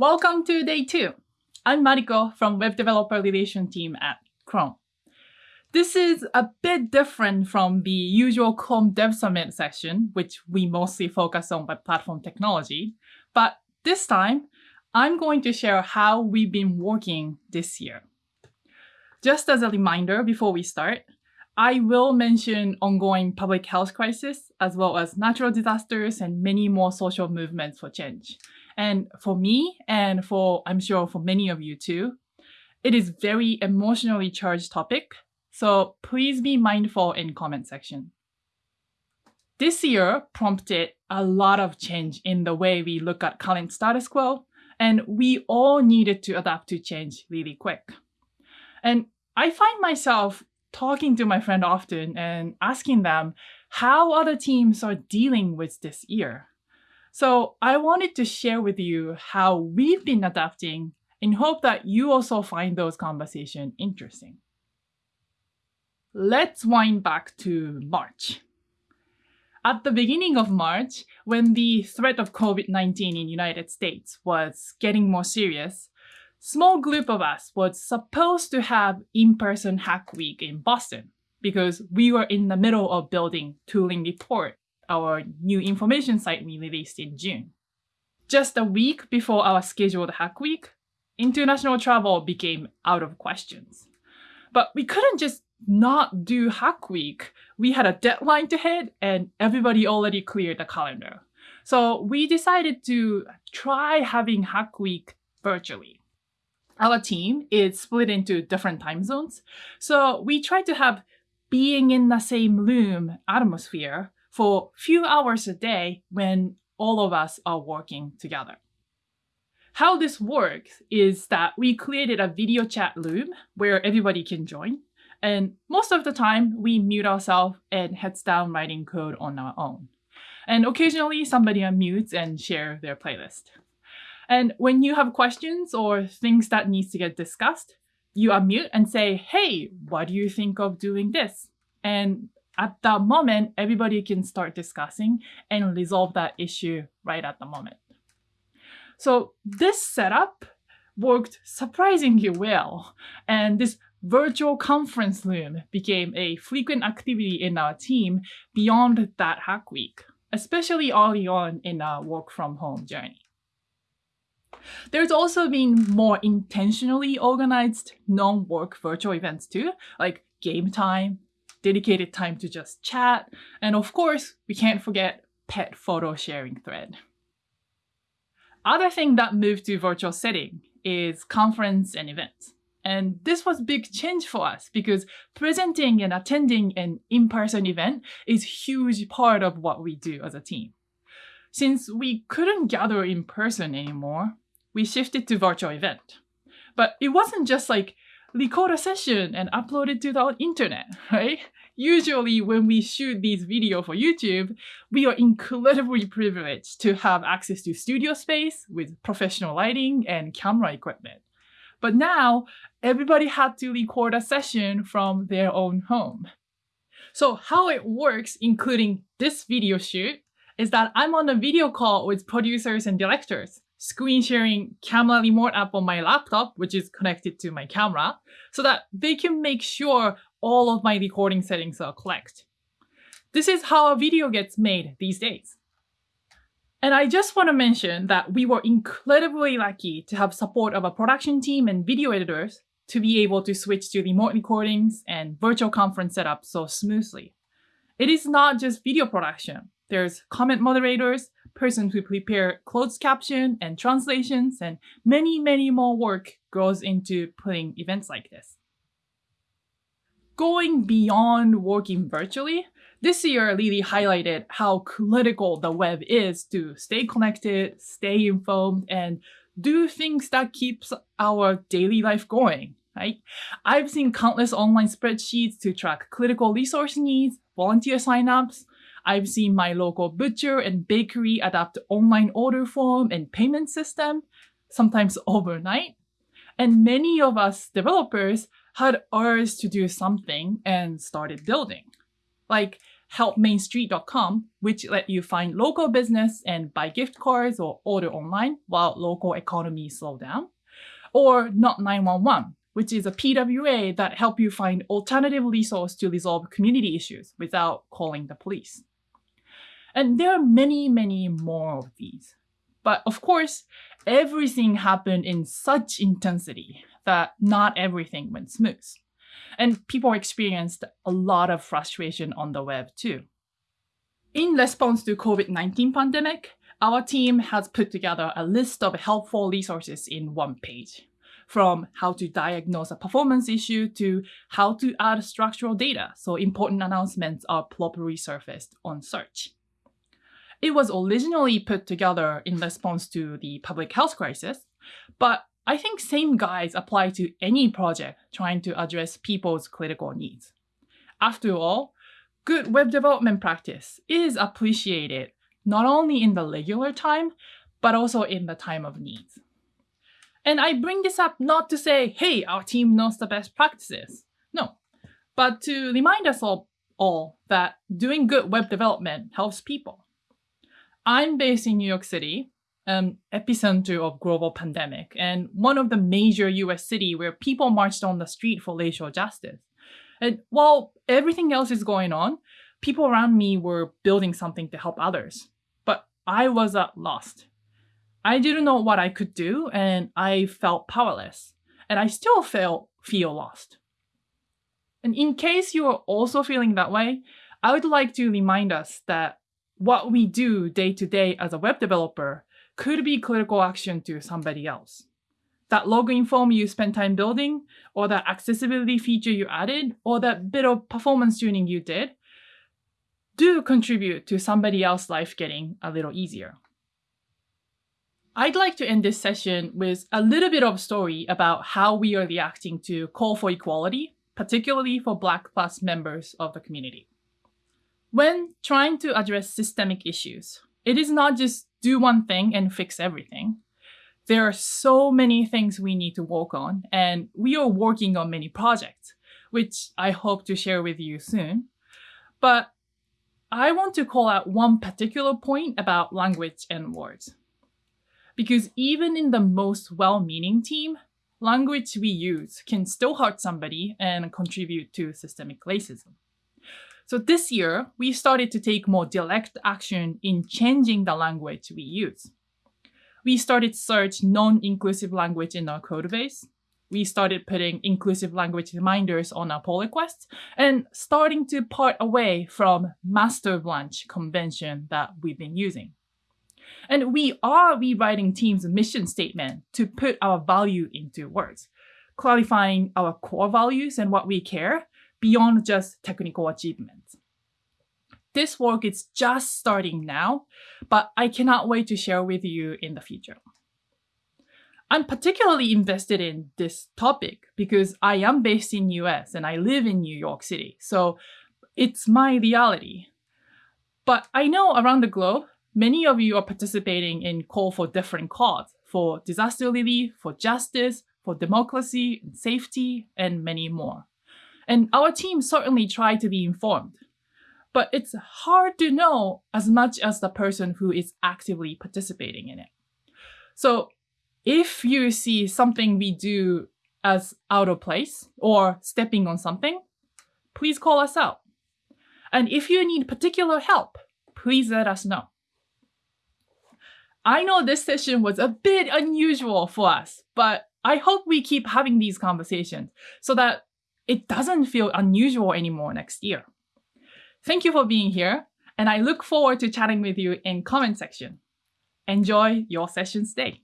Welcome to day two. I'm Mariko from Web Developer Relation Team at Chrome. This is a bit different from the usual Chrome Dev Summit session, which we mostly focus on web platform technology. But this time, I'm going to share how we've been working this year. Just as a reminder before we start, I will mention ongoing public health crisis, as well as natural disasters and many more social movements for change. And for me, and for I'm sure for many of you too, it is very emotionally charged topic so please be mindful in comment section. This year prompted a lot of change in the way we look at current status quo, and we all needed to adapt to change really quick. And I find myself talking to my friend often and asking them how other teams are dealing with this year. So I wanted to share with you how we've been adapting in hope that you also find those conversations interesting. Let's wind back to March. At the beginning of March, when the threat of COVID-19 in United States was getting more serious, small group of us was supposed to have in-person Hack Week in Boston because we were in the middle of building Tooling Report, our new information site we released in June. Just a week before our scheduled Hack Week, international travel became out of questions. But we couldn't just not do Hack Week. We had a deadline to hit and everybody already cleared the calendar. So we decided to try having Hack Week virtually. Our team is split into different time zones. So we try to have being in the same room atmosphere for few hours a day when all of us are working together. How this works is that we created a video chat room where everybody can join. And most of the time, we mute ourselves and heads down writing code on our own. And occasionally, somebody unmutes and share their playlist. And when you have questions or things that needs to get discussed, you unmute and say, hey, what do you think of doing this? And at that moment, everybody can start discussing and resolve that issue right at the moment. So this setup worked surprisingly well. And this virtual conference room became a frequent activity in our team beyond that hack week, especially early on in our work from home journey. There's also been more intentionally organized non-work virtual events too, like game time, dedicated time to just chat, and of course, we can't forget pet photo sharing thread. Other thing that moved to virtual setting is conference and events. And this was big change for us because presenting and attending an in-person event is huge part of what we do as a team. Since we couldn't gather in person anymore, we shifted to virtual event. But it wasn't just like record a session and upload it to the internet, right? Usually when we shoot these video for YouTube, we are incredibly privileged to have access to studio space with professional lighting and camera equipment. But now everybody had to record a session from their own home. So how it works, including this video shoot, is that I'm on a video call with producers and directors, screen sharing camera remote app on my laptop, which is connected to my camera, so that they can make sure all of my recording settings are correct. This is how a video gets made these days. And I just want to mention that we were incredibly lucky to have support of a production team and video editors to be able to switch to remote recordings and virtual conference setup so smoothly. It is not just video production. There's comment moderators, persons who prepare closed caption and translations, and many, many more work goes into putting events like this. Going beyond working virtually, this year really highlighted how critical the web is to stay connected, stay informed, and do things that keeps our daily life going, right? I've seen countless online spreadsheets to track critical resource needs, volunteer signups. I've seen my local butcher and bakery adapt online order form and payment system, sometimes overnight. And many of us developers had urged to do something and started building. Like helpmainstreet.com, which let you find local business and buy gift cards or order online while local economy slow down, or Not 911, which is a PWA that help you find alternative resource to resolve community issues without calling the police. And there are many, many more of these. But of course, everything happened in such intensity that not everything went smooth. And people experienced a lot of frustration on the web too. In response to COVID-19 pandemic, our team has put together a list of helpful resources in one page, from how to diagnose a performance issue to how to add structural data so important announcements are properly surfaced on search. It was originally put together in response to the public health crisis, but I think same guides apply to any project trying to address people's critical needs. After all, good web development practice is appreciated not only in the regular time, but also in the time of need. And I bring this up not to say, hey, our team knows the best practices. No, but to remind us all, all that doing good web development helps people. I'm based in New York City, um, epicenter of global pandemic and one of the major US city where people marched on the street for racial justice. And while everything else is going on, people around me were building something to help others. But I was at lost. I didn't know what I could do and I felt powerless. And I still feel, feel lost. And in case you are also feeling that way, I would like to remind us that what we do day to day as a web developer could be critical action to somebody else. That login form you spent time building, or that accessibility feature you added, or that bit of performance tuning you did, do contribute to somebody else's life getting a little easier. I'd like to end this session with a little bit of story about how we are reacting to call for equality, particularly for Black Plus members of the community. When trying to address systemic issues, it is not just do one thing and fix everything. There are so many things we need to work on, and we are working on many projects, which I hope to share with you soon. But I want to call out one particular point about language and words. Because even in the most well-meaning team, language we use can still hurt somebody and contribute to systemic racism. So this year, we started to take more direct action in changing the language we use. We started search non-inclusive language in our code base. We started putting inclusive language reminders on our pull requests and starting to part away from master branch convention that we've been using. And we are rewriting team's mission statement to put our value into words, clarifying our core values and what we care beyond just technical achievements. This work is just starting now, but I cannot wait to share with you in the future. I'm particularly invested in this topic because I am based in US and I live in New York City, so it's my reality. But I know around the globe, many of you are participating in call for different cause, for disaster relief, for justice, for democracy, and safety, and many more. And our team certainly try to be informed. But it's hard to know as much as the person who is actively participating in it. So if you see something we do as out of place or stepping on something, please call us out. And if you need particular help, please let us know. I know this session was a bit unusual for us, but I hope we keep having these conversations so that it doesn't feel unusual anymore next year. Thank you for being here, and I look forward to chatting with you in comment section. Enjoy your session stay.